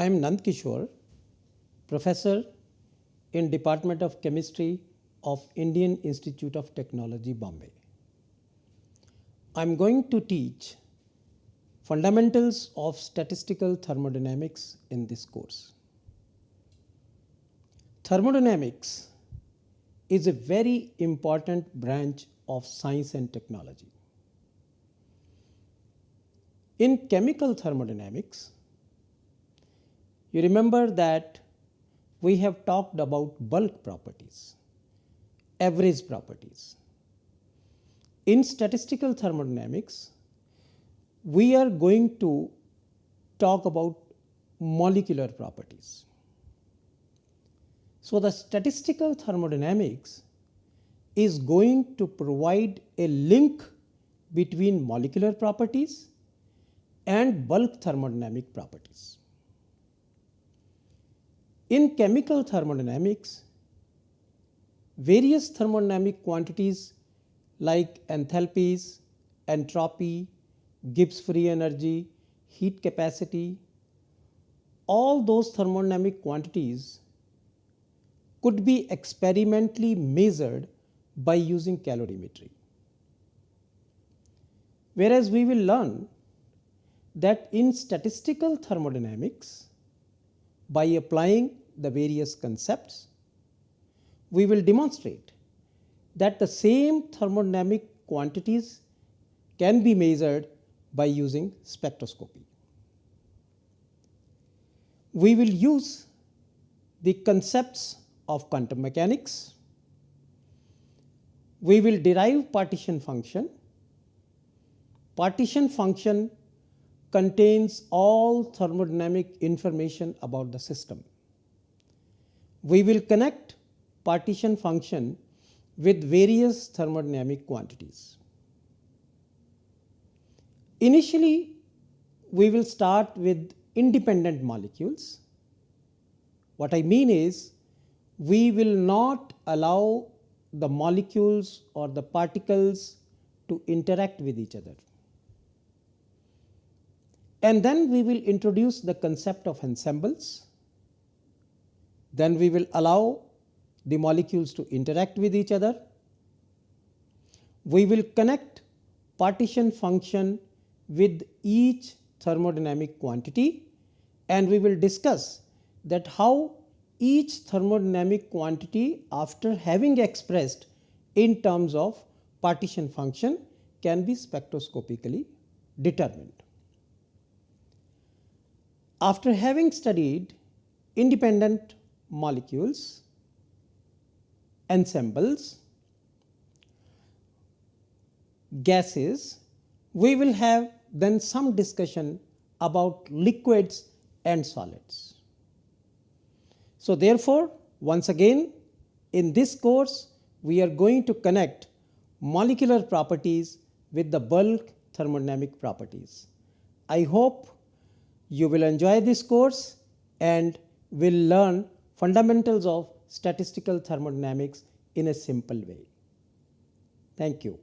I am Nand Kishore, professor in Department of Chemistry of Indian Institute of Technology, Bombay. I am going to teach fundamentals of statistical thermodynamics in this course. Thermodynamics is a very important branch of science and technology. In chemical thermodynamics, you remember that we have talked about bulk properties, average properties. In statistical thermodynamics, we are going to talk about molecular properties. So, the statistical thermodynamics is going to provide a link between molecular properties and bulk thermodynamic properties. In chemical thermodynamics, various thermodynamic quantities like enthalpies, entropy, Gibbs free energy, heat capacity, all those thermodynamic quantities could be experimentally measured by using calorimetry. Whereas we will learn that in statistical thermodynamics, by applying the various concepts, we will demonstrate that the same thermodynamic quantities can be measured by using spectroscopy. We will use the concepts of quantum mechanics. We will derive partition function. Partition function contains all thermodynamic information about the system. We will connect partition function with various thermodynamic quantities. Initially, we will start with independent molecules. What I mean is, we will not allow the molecules or the particles to interact with each other. And then we will introduce the concept of ensembles. Then we will allow the molecules to interact with each other. We will connect partition function with each thermodynamic quantity and we will discuss that how each thermodynamic quantity after having expressed in terms of partition function can be spectroscopically determined. After having studied independent molecules, ensembles, gases, we will have then some discussion about liquids and solids. So, therefore, once again in this course we are going to connect molecular properties with the bulk thermodynamic properties. I hope you will enjoy this course and will learn fundamentals of statistical thermodynamics in a simple way. Thank you.